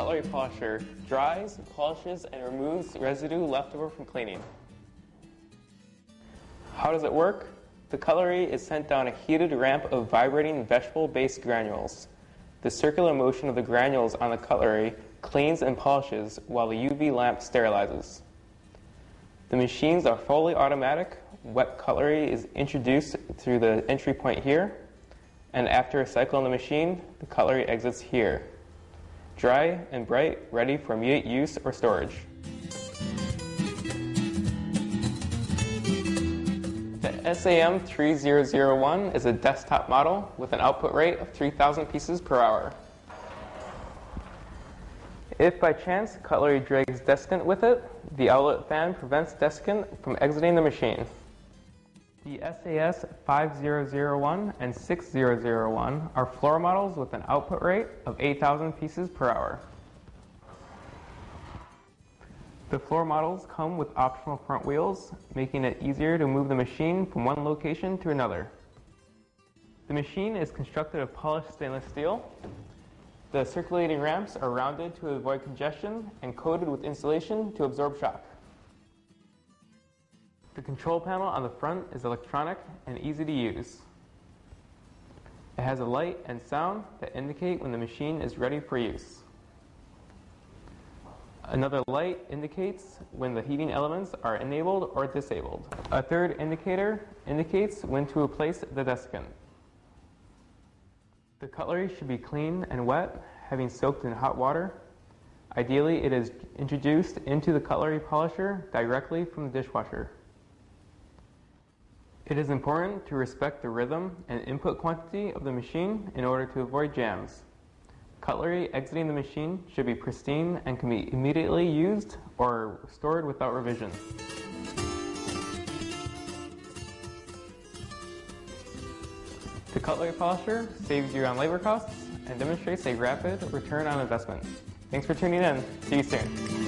cutlery polisher dries, polishes, and removes residue left over from cleaning. How does it work? The cutlery is sent down a heated ramp of vibrating vegetable-based granules. The circular motion of the granules on the cutlery cleans and polishes while the UV lamp sterilizes. The machines are fully automatic. Wet cutlery is introduced through the entry point here, and after a cycle in the machine, the cutlery exits here. Dry and bright, ready for immediate use or storage. The SAM 3001 is a desktop model with an output rate of 3,000 pieces per hour. If by chance cutlery drags desiccant with it, the outlet fan prevents desiccant from exiting the machine. The SAS 5001 and 6001 are floor models with an output rate of 8,000 pieces per hour. The floor models come with optional front wheels, making it easier to move the machine from one location to another. The machine is constructed of polished stainless steel. The circulating ramps are rounded to avoid congestion and coated with insulation to absorb shock. The control panel on the front is electronic and easy to use. It has a light and sound that indicate when the machine is ready for use. Another light indicates when the heating elements are enabled or disabled. A third indicator indicates when to replace the desiccant. The cutlery should be clean and wet, having soaked in hot water. Ideally, it is introduced into the cutlery polisher directly from the dishwasher. It is important to respect the rhythm and input quantity of the machine in order to avoid jams. Cutlery exiting the machine should be pristine and can be immediately used or stored without revision. The cutlery polisher saves you on labor costs and demonstrates a rapid return on investment. Thanks for tuning in. See you soon.